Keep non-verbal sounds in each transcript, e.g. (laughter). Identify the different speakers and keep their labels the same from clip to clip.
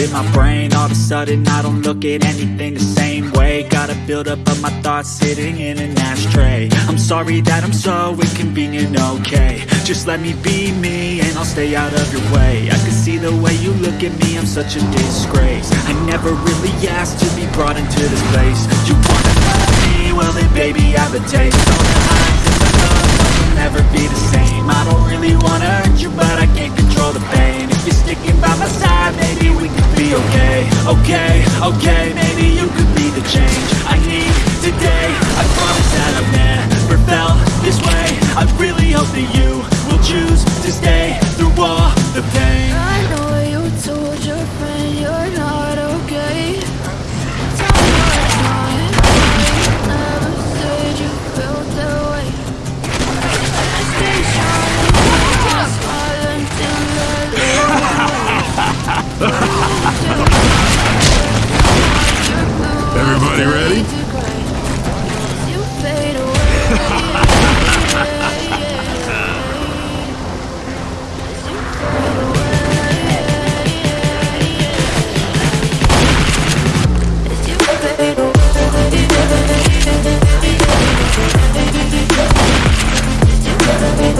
Speaker 1: in my brain. All of a sudden I don't look at anything the same way. Gotta build up of my thoughts sitting in an ashtray. I'm sorry that I'm so inconvenient, okay. Just let me be me and I'll stay out of your way. I can see the way you look at me, I'm such a disgrace. I never really asked to be brought into this place. You wanna love me, well then baby I have a taste. All the highs and the lows will never be the same. I don't really wanna hurt you but I can't control the pain sticking by my side maybe we could be okay. Okay, okay, maybe you could be the change I need today. I promise that I've never felt this way. I really hope that you will choose to stay through all the pain
Speaker 2: Everybody ready?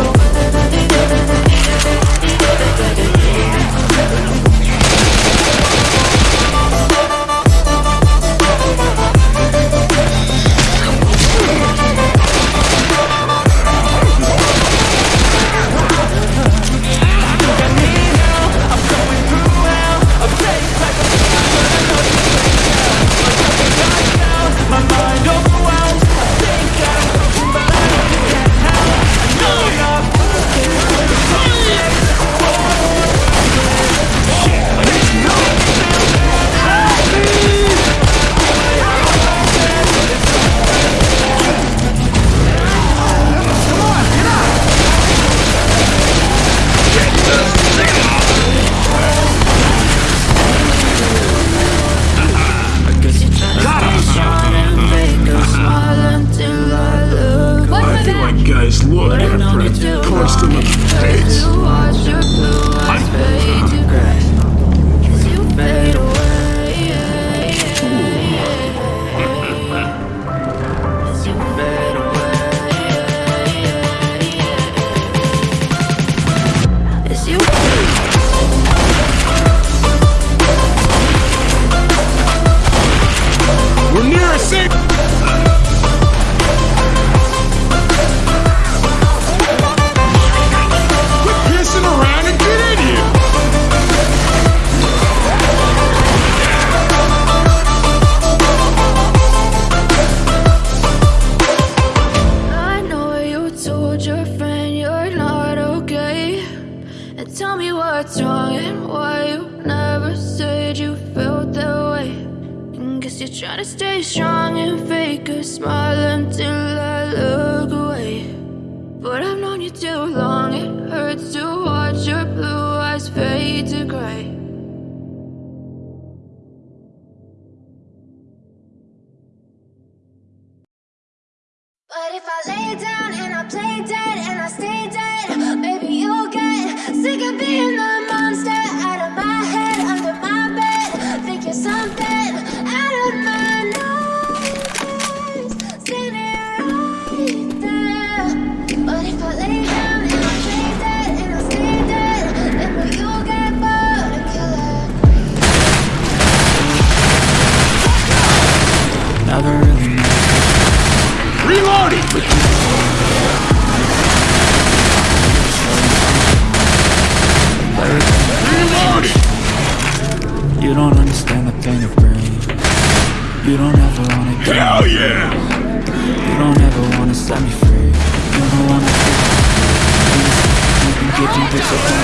Speaker 3: You (laughs)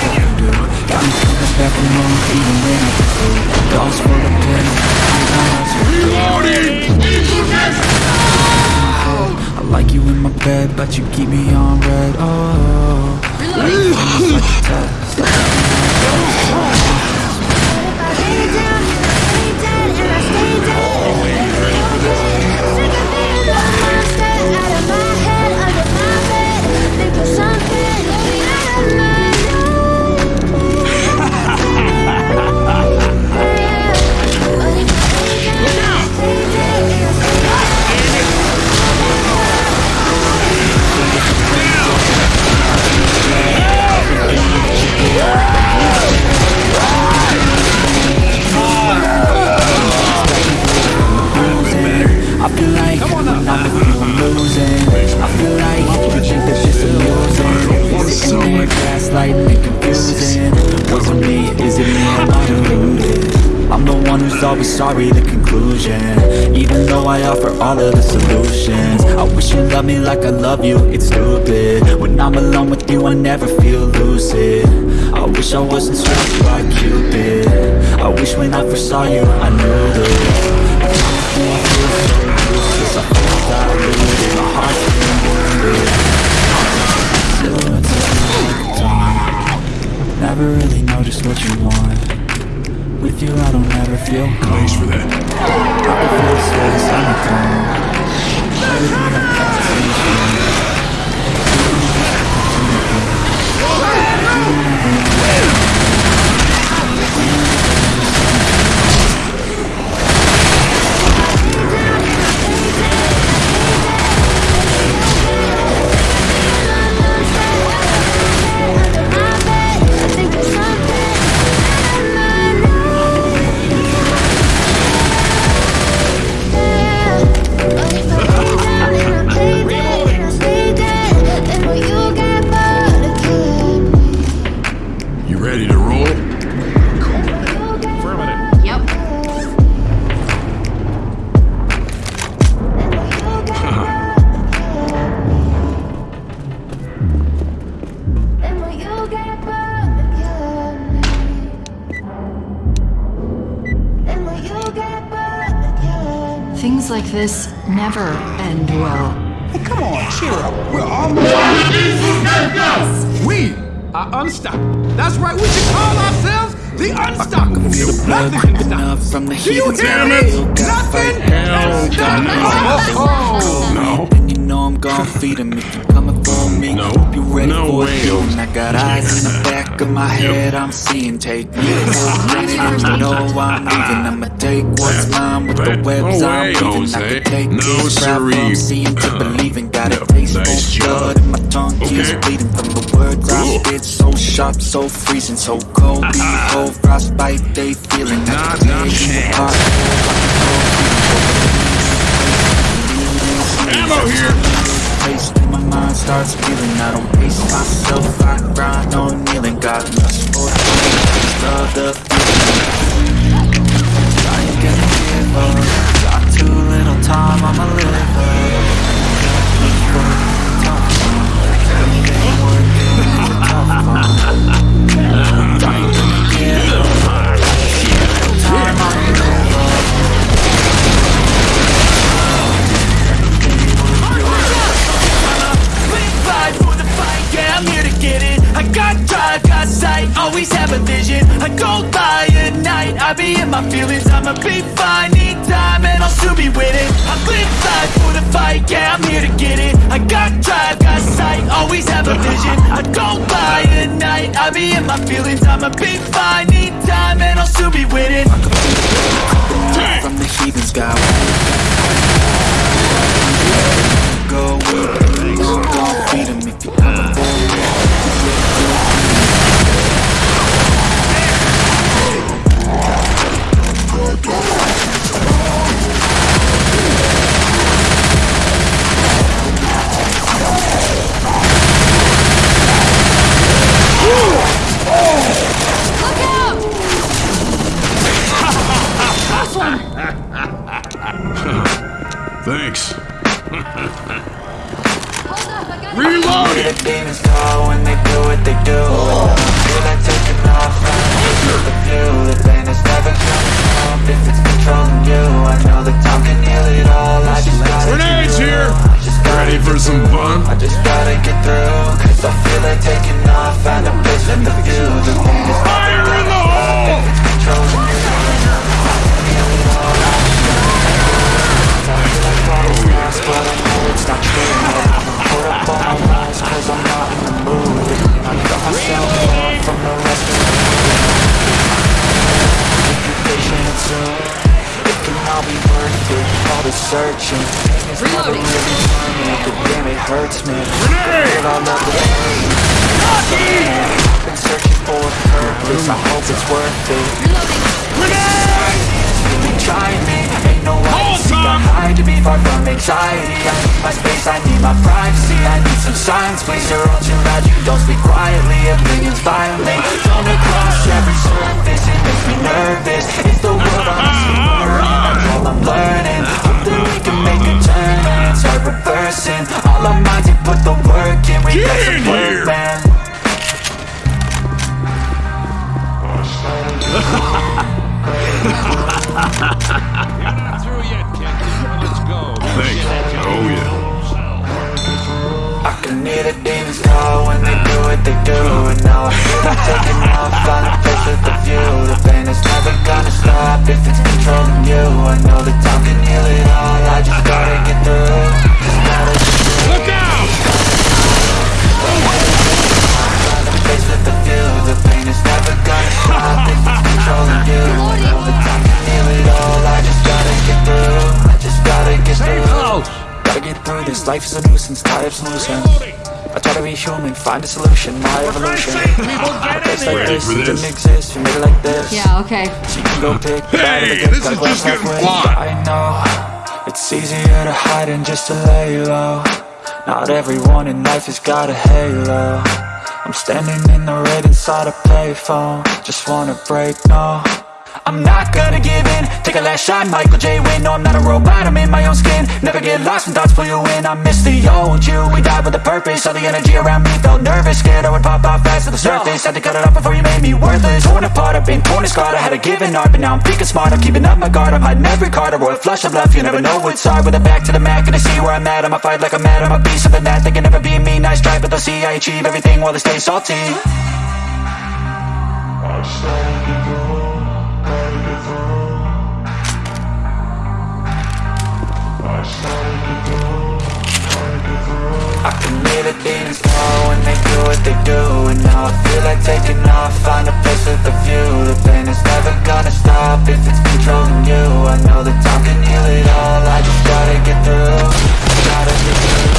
Speaker 1: what you do Got me coming back from home even when I food Dolls full of to
Speaker 2: Reloading.
Speaker 1: I like you in my bed, but you keep me on red. Oh.
Speaker 4: I feel I'm losing I feel like you think that shit's amusing Is it me, gaslighting and confusing? Was it me, is it me, am I deluded? I'm the one who's
Speaker 1: always sorry, the conclusion. Even though I offer all of the solutions I wish you loved me like I love you, it's stupid. When I'm alone with you, I never feel lucid. I wish I wasn't struck by Cupid. I wish when I first saw you, I knew the love I feel so Never really know just what you want. With you I don't ever feel
Speaker 2: Thanks for that.
Speaker 1: I can feel the sweat inside my tongue Everything I No
Speaker 2: way,
Speaker 1: it.
Speaker 2: Jose.
Speaker 1: And I got eyes in the back of my head. I'm seeing. Take me for granted. And you know I'm (laughs) leaving. I'ma take what's mine with the webs
Speaker 2: no
Speaker 1: I'm
Speaker 2: way,
Speaker 1: weaving. I could take
Speaker 2: No,
Speaker 1: this route from seeing to uh, believing. Got a taste for blood and my tongue keeps bleeding from the words I spit. So sharp, so freezing, so cold. Ah, Behold, ah, ah. frostbite they feeling. I
Speaker 2: Not-
Speaker 1: can
Speaker 2: not chance. Ammo here.
Speaker 1: Mind starts feeling I don't pace myself, I grind on kneeling. Got lust for the taste of the feeling. I ain't gonna give up. Got too little time, I'ma I
Speaker 5: got drive, got sight, always have a vision. I go by at night, I be in my feelings. I'ma be fine, need time, and I'll soon be winning. I live life for the fight, yeah, I'm here to get it. I got drive, got sight, always have a vision. I go by at night, I be in my feelings. I'ma be fine, need time, and I'll soon be with winning.
Speaker 1: from the heathens got Go with the Go See, I need
Speaker 2: some
Speaker 1: silence Please, you're all too loud, you don't speak quietly.
Speaker 2: Opinions violent, don't across
Speaker 1: every surface. It makes me nervous, it's the world I'm submerging That's all I'm learning, hope that we can make a turn. And start reversing, all our minds and put the work in. We got some work, man You're not through yet, kid. Let's go. Thanks.
Speaker 2: Oh, yeah
Speaker 1: demons call when they do what they do. And now I feel like taking off, find a place with a view. The pain is never gonna stop if it's controlling you. I know that time can heal it all, I just gotta get through. Just gotta get through.
Speaker 2: Look out!
Speaker 1: Find a place with a view The pain is never gonna stop if it's controlling you. I know that time can heal it all, I just gotta get through. I just gotta get through. Gotta get through this, life is a nuisance, tired of solutions I try to be human, find a solution, my evolution. A place like
Speaker 2: Ready
Speaker 1: this,
Speaker 2: for
Speaker 1: it
Speaker 2: this?
Speaker 1: didn't exist, we made it like this.
Speaker 6: Yeah, okay.
Speaker 1: So you can go pick the bad or the
Speaker 2: Hey,
Speaker 1: good,
Speaker 2: this is just getting
Speaker 1: halfway. I know, it's easier to hide than just to lay low Not everyone in life has got a halo. I'm standing in the red inside a payphone. Just wanna break, no I'm not gonna give in. Take a last shot, Michael J. Win No, I'm not a robot, I'm in my own skin. Never get lost when thoughts pull you in. I miss the old you, we died with a purpose. All the energy around me felt nervous. Scared I would pop off fast to the surface. Had to cut it off before you made me worthless. Torn apart, I've been torn and scarred. I had a given art, but now I'm thinking smart. I'm keeping up my guard, I'm hiding every card. A royal flush of love, you never know what's hard. With a back to the mat, gonna see where I'm at. I'ma fight like I'm mad, I'm a beast of the net They can never be me, nice try, but they'll see I achieve everything while they stay salty I can hear the demons call when they do what they do And now I feel like taking off, find a place with a view. The pain is never gonna stop if it's controlling you. I know that time can heal it all, I just gotta get through. Gotta get through,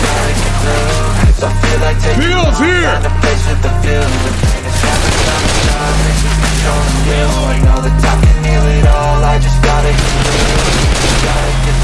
Speaker 1: gotta get through. 'Cause I feel like taking
Speaker 2: Feels
Speaker 1: off,
Speaker 2: here.
Speaker 1: find a place with a view. The pain is never gonna stop if it's controlling you. I know that time can heal it all, I just gotta get through. Gotta get through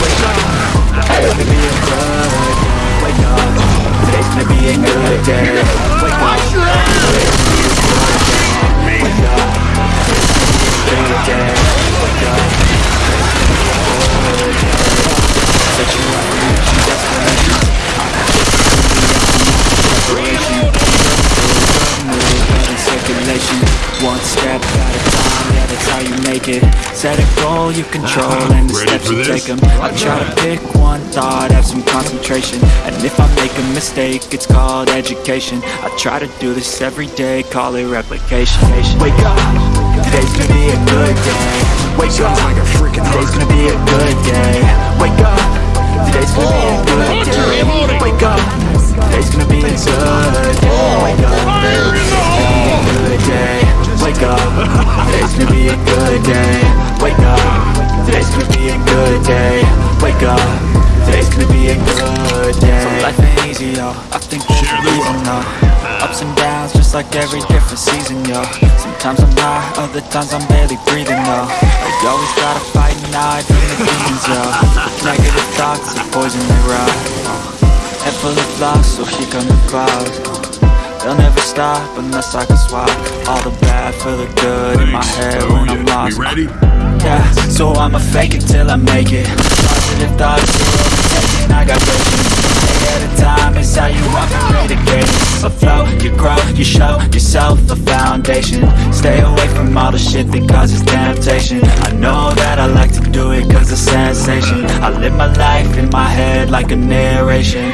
Speaker 1: Wake up, today's gonna be. Wake up, today's gonna be a good day. It Set a goal you control and the steps you
Speaker 2: this?
Speaker 1: take them. I try to pick one thought, have some concentration. And if I make a mistake, it's called education. I try to do this every day, call it replication. Wake up, today's gonna be a good day. Wake up, today's gonna be a good day. Wake up, today's gonna be a good day. Wake up, today's gonna be a good day. Wake up, today's gonna be a good day Wake up, today's gonna be a good day. Wake up, today's gonna be a good day. Wake up, today's gonna be a good day. So life ain't easy, yo, I think there's a reason, though Ups and downs, just like every different season, yo. Sometimes I'm high, other times I'm barely breathing, yo. I always gotta fight and hide from the demons, yo. Negative thoughts are poison, they rot Head full of flies, so here come the clouds They'll never stop unless I can swap All the bad for the good in my head when I'm lost.
Speaker 2: We ready?
Speaker 1: yeah, so I'ma fake it till I make it. Positive thoughts, overtaken, I got vision. Day at a time, it's how you operate a game. A flow, you grow, you show yourself a foundation. Stay away from all the shit that causes temptation. I know that I like to do it cause it's sensation. I live my life in my head like a narration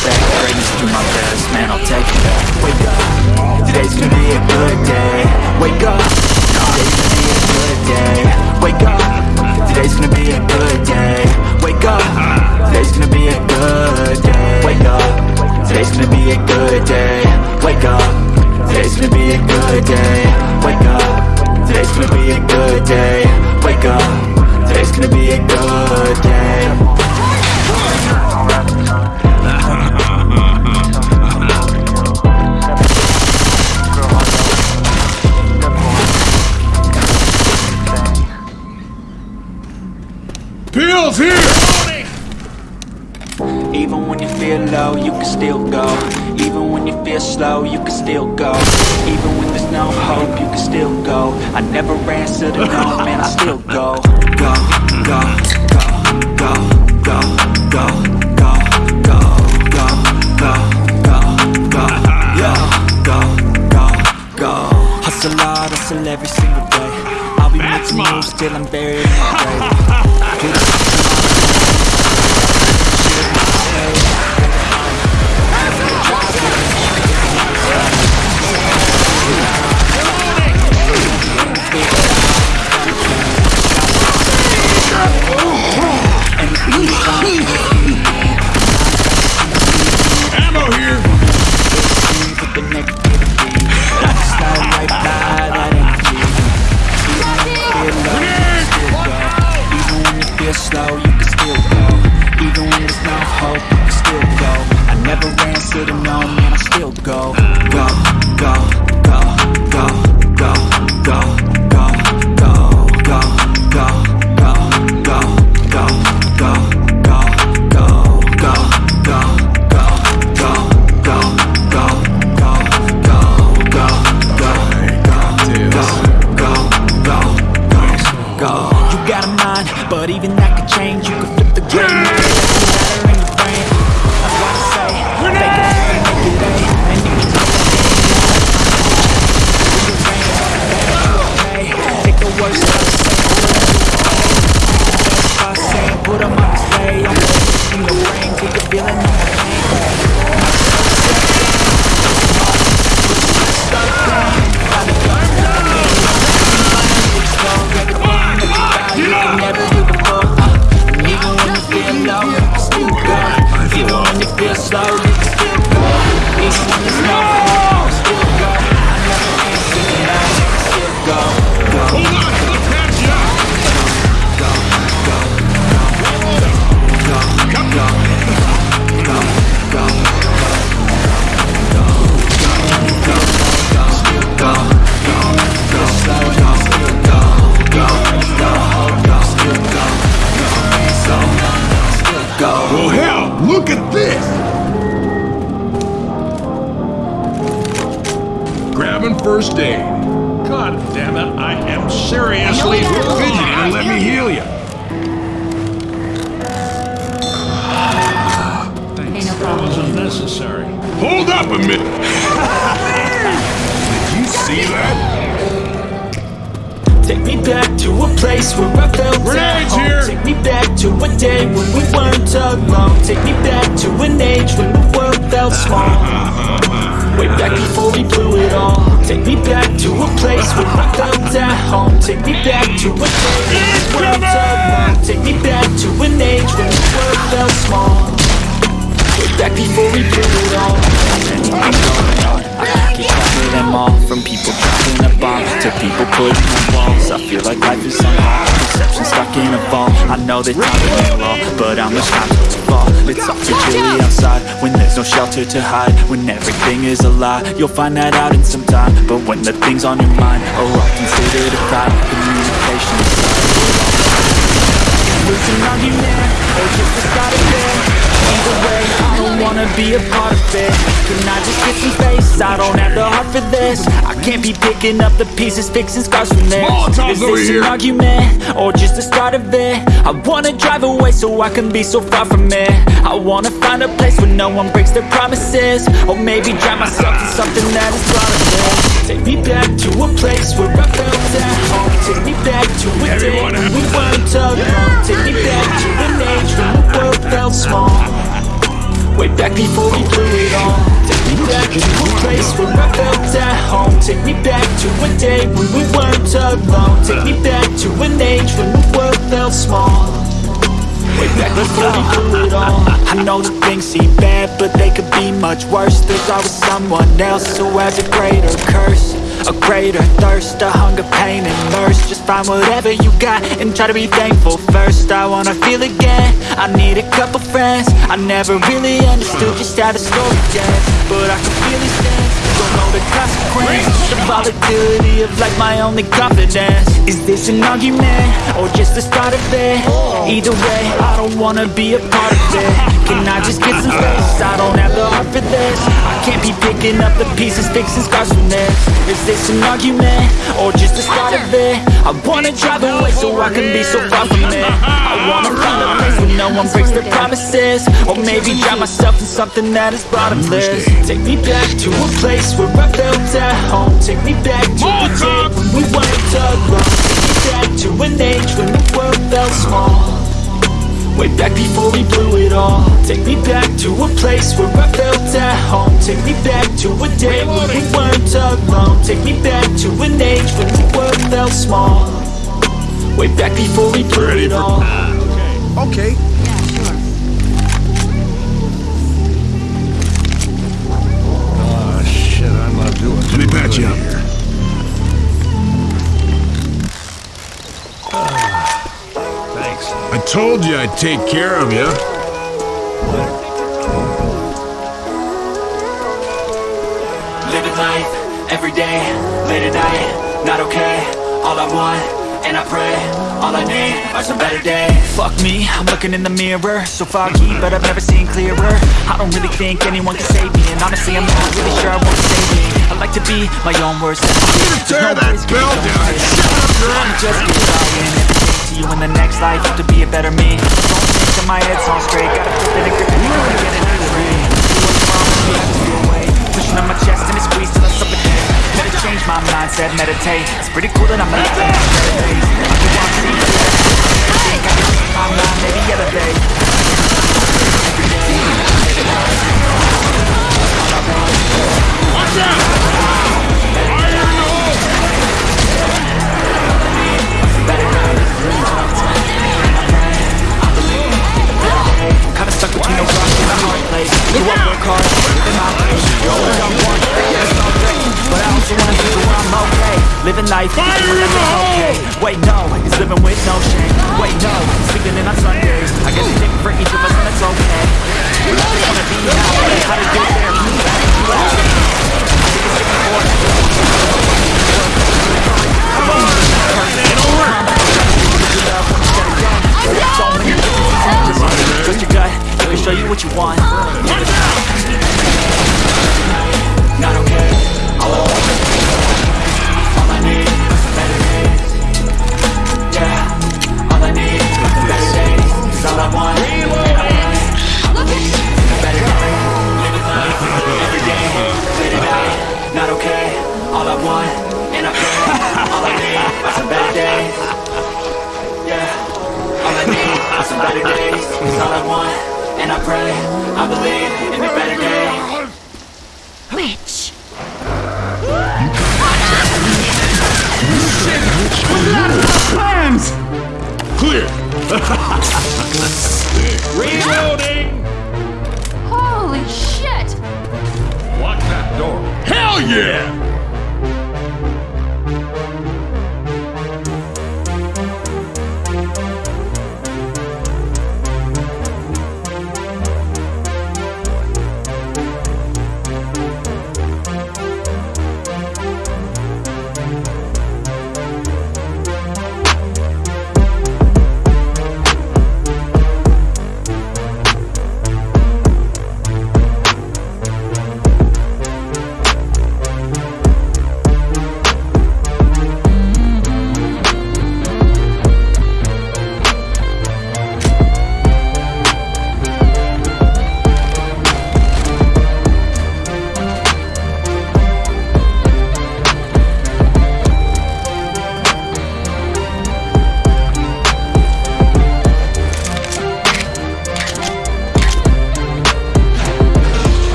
Speaker 1: Expect greatness, do my best, man, I'll take it Wake up, today's gonna be a good day. Wake up, today's gonna be a good day. Wake up, today's gonna be a good day. Wake up, today's gonna be a good day. Wake up, today's gonna be a good day. Wake up, today's gonna be a good day. Wake up, today's gonna be a good day. Wake up, today's gonna be a good day feel low, you can still go Even when you feel slow, you can still go Even when there's no hope, you can still go I never answer to no, man, I still go Go, go, go, go, go, go, go, go, go, go, go, go, go, go, go, go Hustle hard, hustle every single day I'll be making moves till I'm buried in the grave feel like life is on hold. Perception stuck in a vault. I know that time will roll But much time till to fall. It's all too chilly outside When there's no shelter to hide. When everything is a lie You'll find that out in some time. But when the things on your mind Are all considered a crime Communication is
Speaker 5: Lose an argument, or just a bit Either way, I don't wanna be a part of it. Can I just get some space? I don't have the heart for this. I can't be picking up the pieces, fixing scars from this. Is this an argument, or just the start of it? I wanna drive away so I can be so far from it. I wanna find a place where no one breaks their promises. Or maybe drown myself in something that is broader Take me back to a place where I felt at home. Take me back to a day when we weren't alone. Take me back to an age world felt small. Way back before we blew it all Take me back to a place where I felt at home. Take me back to a day when we weren't alone. Take me back to an age when the world felt small. Way back before we blew it all (laughs) I know things seem bad, but they could be much worse. There's always someone else who has a greater curse A greater thirst, a hunger, pain, and thirst. Just find whatever you got and try to be thankful first. I wanna feel again, I need a couple friends. I never really understood just how the story ends But I can feel know
Speaker 1: the consequence The volatility of like my only confidence. Is this an argument, or just the start of it? Either way, I don't wanna be a part of it. Can I just get some space? I don't have the heart for this. I can't be picking up the pieces, fixing scars from this. Is this an argument, or just the start of it? I wanna drive away so I can be so far from it. I wanna find a place where no one breaks their promises. Or maybe drown myself in something that is bottomless. Take me back to a place where I felt at home. Take me back to the day when we weren't alone. Take me back to an age when the world felt small. Way back before we blew it all. Take me back to a place where I felt at home. Take me back to a day when we weren't alone. Take me back to an age when the world felt small. Way back before we blew it all.
Speaker 7: Okay.
Speaker 2: Oh,
Speaker 8: Let me patch you up.
Speaker 2: here. Thanks.
Speaker 8: I told you I'd take care of you.
Speaker 1: Living life, every day, late at night, not okay All I want, and I pray, all I need are some better days. Fuck me, I'm looking in the mirror. So foggy, but I've never seen clearer. I don't really think anyone can save me And honestly, I'm not really sure I want to save me. I like to be my own worst enemy.
Speaker 8: Tear that bell down! Shut up, your
Speaker 1: I'm just trying to you in the next life To be a better me. Don't think that my head's on straight. Gotta flip it and grip it. Gonna get it free Do what's wrong with me, I have to away Pushing on my chest and it squeezed till I suffocate Better change my mindset, meditate. It's pretty cool that I'm alive I Think I my Every day Kinda stuck between a rock and a hard place Grew up work hard, living my way Always on one, yeah, it's all great But I also wanna be where I'm okay Living life, even when I'm okay Wait, no, it's living with no shame Wait, no, sleeping in on Sundays I guess it's different for each of us and it's okay I just wanna be now, how to get there Can you back to think it's different Come on, Trust your gut, show you what you want. Not okay, all I need better days. Yeah, all I need better days. All I want. Better day, living life every day, late at night. Not okay, all I want, and I pray. Better days. Is all I want, and I pray. I believe in a better day.
Speaker 5: Witch. Plans.
Speaker 8: Clear!
Speaker 2: Reloading!
Speaker 5: Holy shit!
Speaker 2: Lock that door.
Speaker 8: Hell yeah!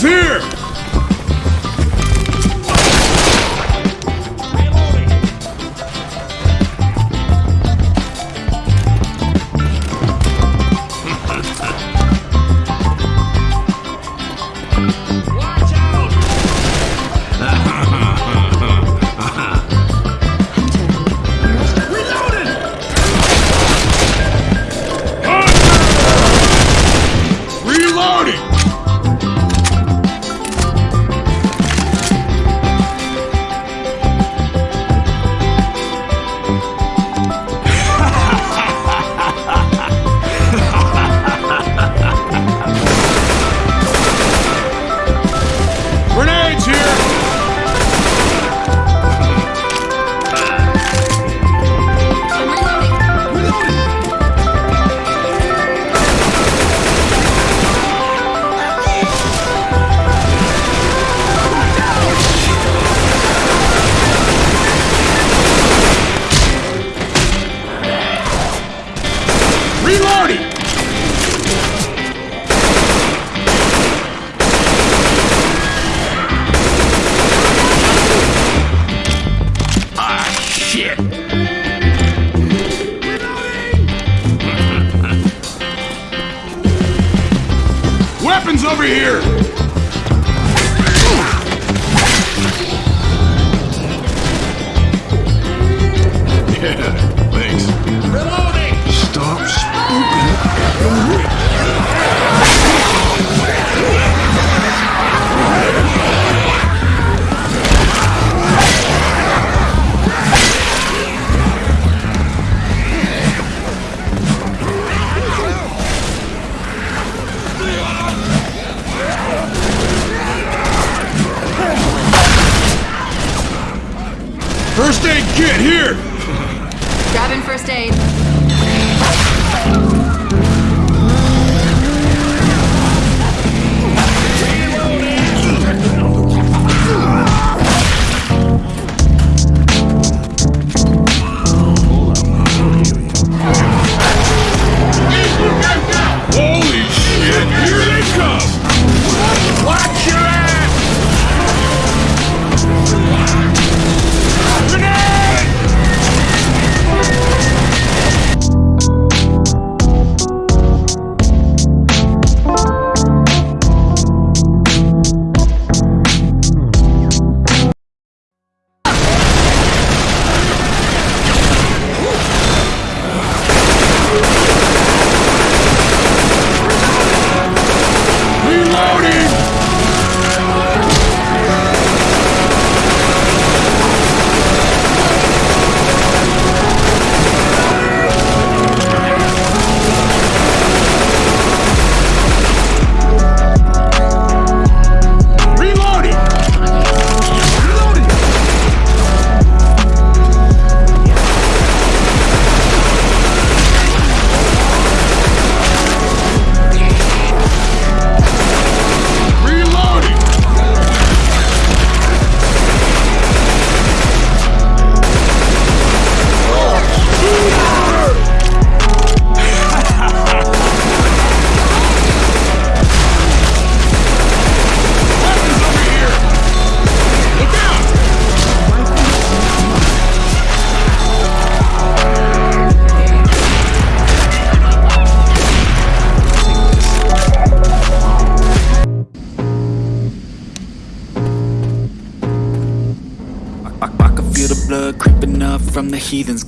Speaker 8: Here!
Speaker 2: Over here! Yeah, can't
Speaker 8: hear!
Speaker 2: Grabbing first
Speaker 1: aid. Tony!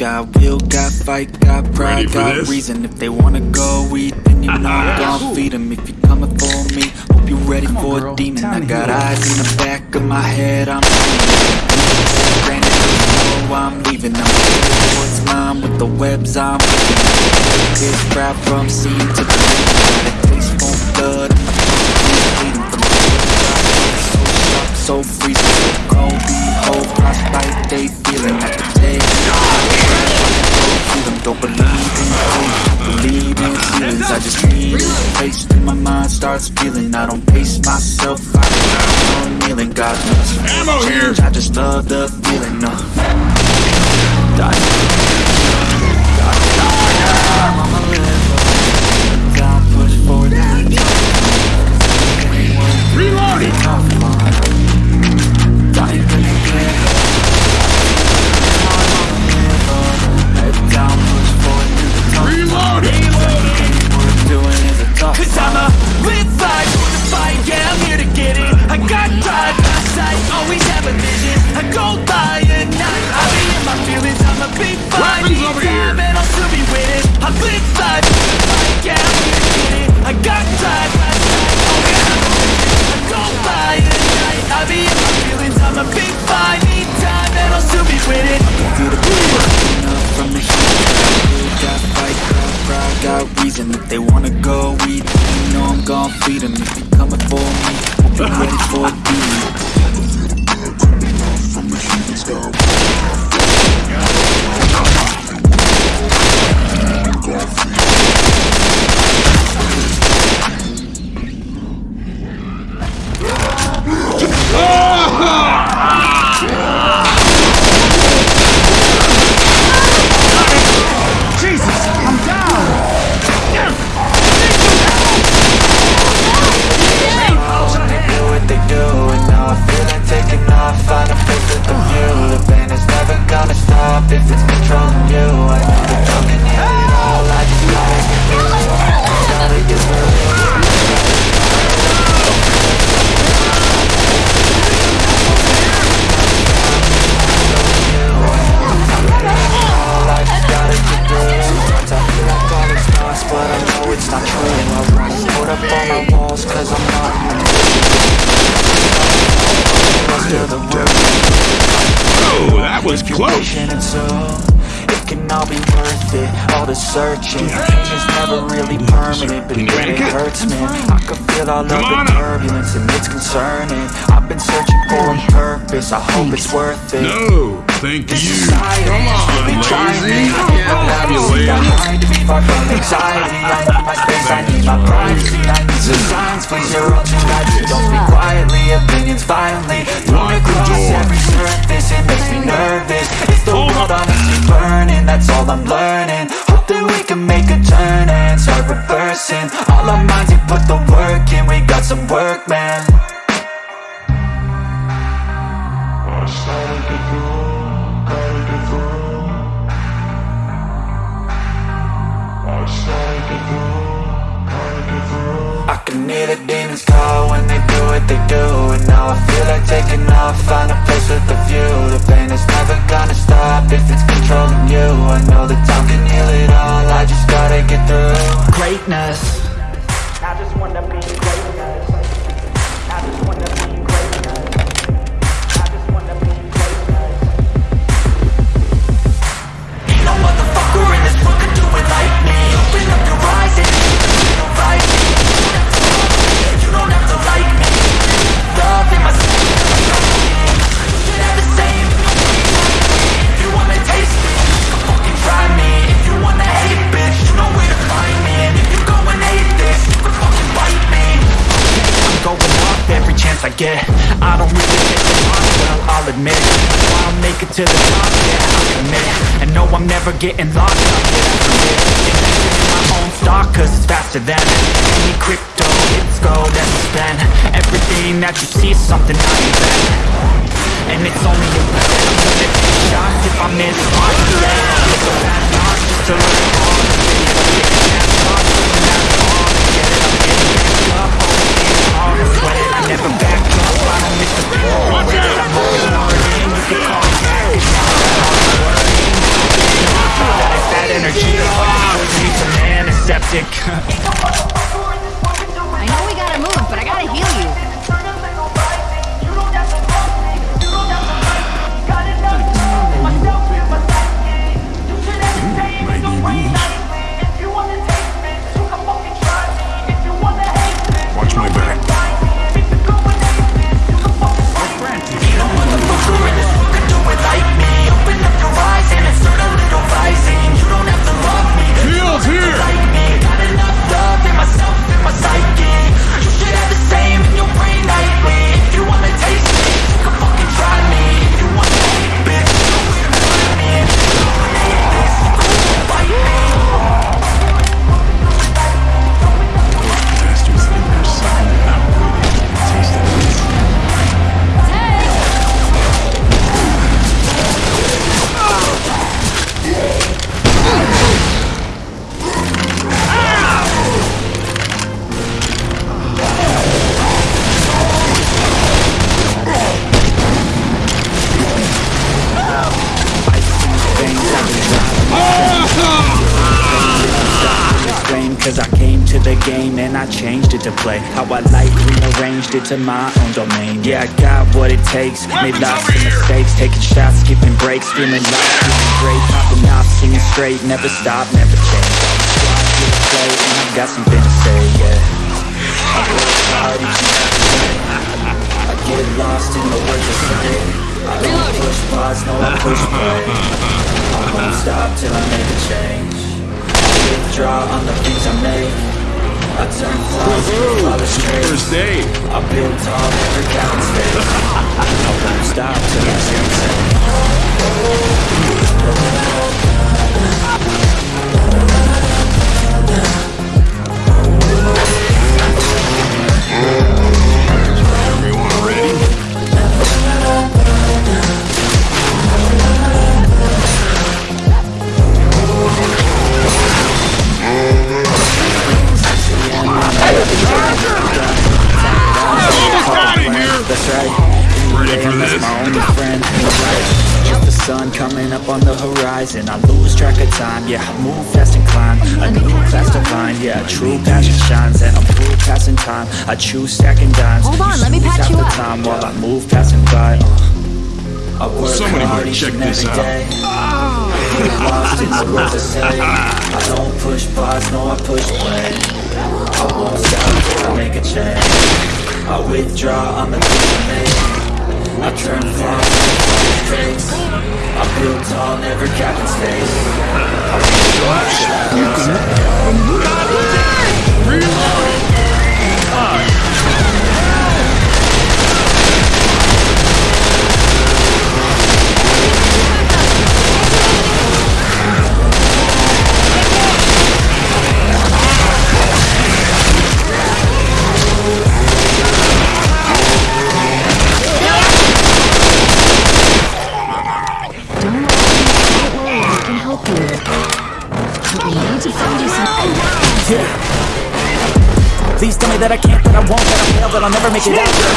Speaker 1: Got will, got fight, got
Speaker 8: Ready
Speaker 1: pride, got
Speaker 8: this?
Speaker 1: reason. If they wanna go eat, then you know I'm (laughs) gon' feed 'em. If you're coming for me, hope you're ready
Speaker 7: Come on,
Speaker 1: for
Speaker 7: girl.
Speaker 1: a demon.
Speaker 7: Time
Speaker 1: I got
Speaker 7: heal.
Speaker 1: eyes in the back of my head, I'm Granted, know I'm leaving. I'm headed towards mine with the webs I'm weaving. This crowd from sea to the the feeling. Hope it's worth it
Speaker 8: No, thank you.
Speaker 1: Society
Speaker 8: Come on,
Speaker 1: really trying me.
Speaker 8: lazy.
Speaker 1: I know
Speaker 8: Have you
Speaker 1: it's
Speaker 8: laid?
Speaker 1: behind to be far from anxiety. I need my space, I need my privacy I need some signs, please you're all too loud You don't speak quietly, opinions violently. Thrown across every surface, it makes me nervous. Is the world honestly burning, that's all I'm learning. Hope that we can make a turn and start reversing. All our minds, we put the work in, we got some work, man what they do And now I feel like taking off, find a place with a view. The pain is never gonna stop if it's controlling you. I know that time can heal it all, I just gotta get through. Greatness. I just wanna I get I don't really get the lost, well, I'll admit I'll make it to the top, yeah, I'll commit And no, I'm never getting lost, I'll get after it. Invested in my own stock, cause it's faster than Any crypto, it's gold and spend. Everything that you see is something I invent. And it's only a percent I'm gonna take shots if I miss on the land It's a bad loss just to learn the game and I changed it to play. How I like rearranged it to my own domain. Yeah, I got what it takes. Made lots of mistakes. Taking shots, skipping breaks Feeling like feeling great. Popping off, singing straight. Never stop, never change. A play and I got something to say, yeah. I work hard each and every day I get lost in the words I say I don't push pause, no I push play. I won't stop till I make a change. Withdraw on the things I make
Speaker 8: First day.
Speaker 1: I build tall, never count space I won't stop till I see insane That's right
Speaker 8: Ready for this?
Speaker 1: my only friend in life Just the sun coming up on the horizon I lose track of time, yeah I move fast and climb A new class divine, yeah True passion shines and I'm through passing time I choose stacking dimes
Speaker 9: Hold on, let me patch you
Speaker 1: the
Speaker 9: up.
Speaker 1: time while I move passing by uh. I work
Speaker 8: Somebody
Speaker 1: hard each
Speaker 8: check
Speaker 1: and
Speaker 8: this out.
Speaker 1: day. Lost in the words I don't push pause, no I push play I won't stop till I make a change I withdraw on the things I make I turn flaws into traits I build tall, never cap in space I a change.
Speaker 9: Don't
Speaker 1: that I can't, that I won't, that I fail, that I'll never make it out. There.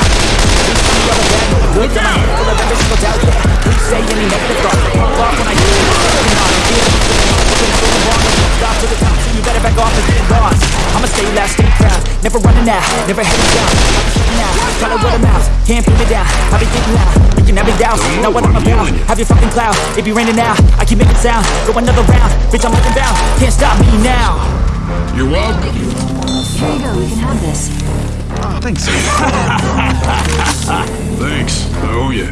Speaker 1: Please tell me all the bad, no the good, that my head full of every single doubt, yeah. Please say any negative thoughts. Pop off when I hear it. Looking on, I'm feeling it, feeling lost, looking at going wrong, I won't stop to the top, so you better back off and get lost. I'ma stay loud, stay proud, never running out, never heading down. I'm out, call it word of mouth, can't pin me down. I be getting loud, making every doubt, know what I'm about. Have your fucking cloud, it be raining now, I keep making sound, go another round, bitch I'm looking bound, can't stop me now.
Speaker 8: You're welcome.
Speaker 9: Here you go, you can have this.
Speaker 8: Oh, thanks. (laughs) thanks.
Speaker 10: Oh,
Speaker 8: I
Speaker 1: owe you.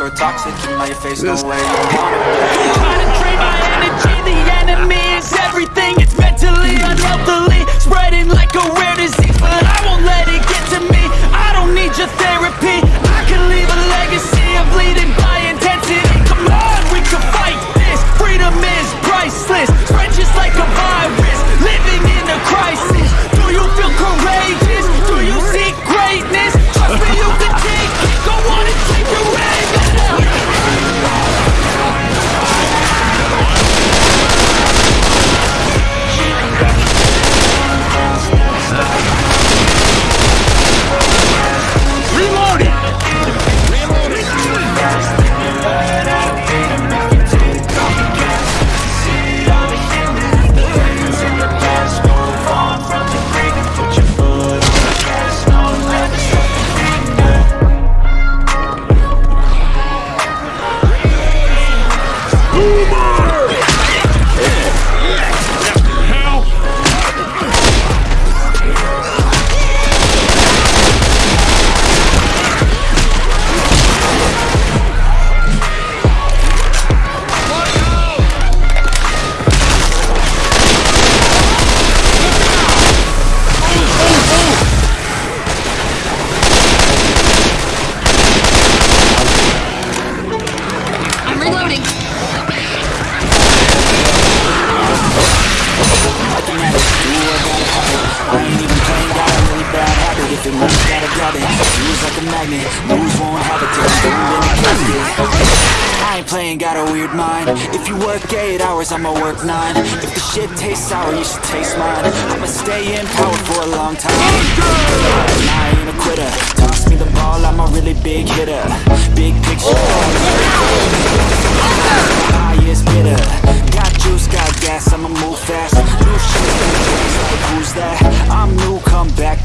Speaker 8: Away from those who are toxic. Keep my face no way. You want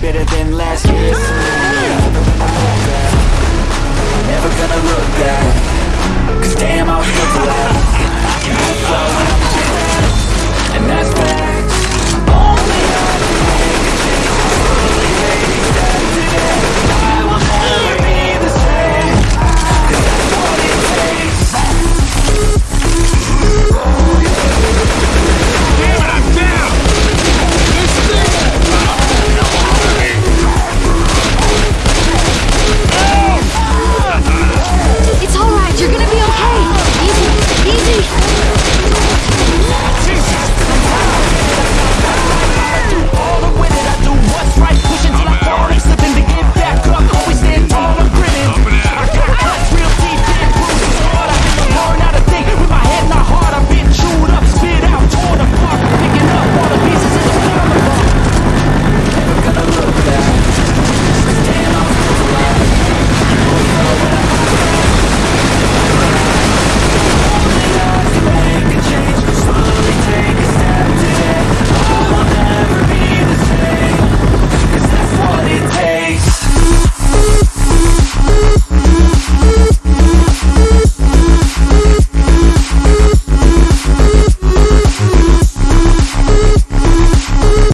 Speaker 1: better than last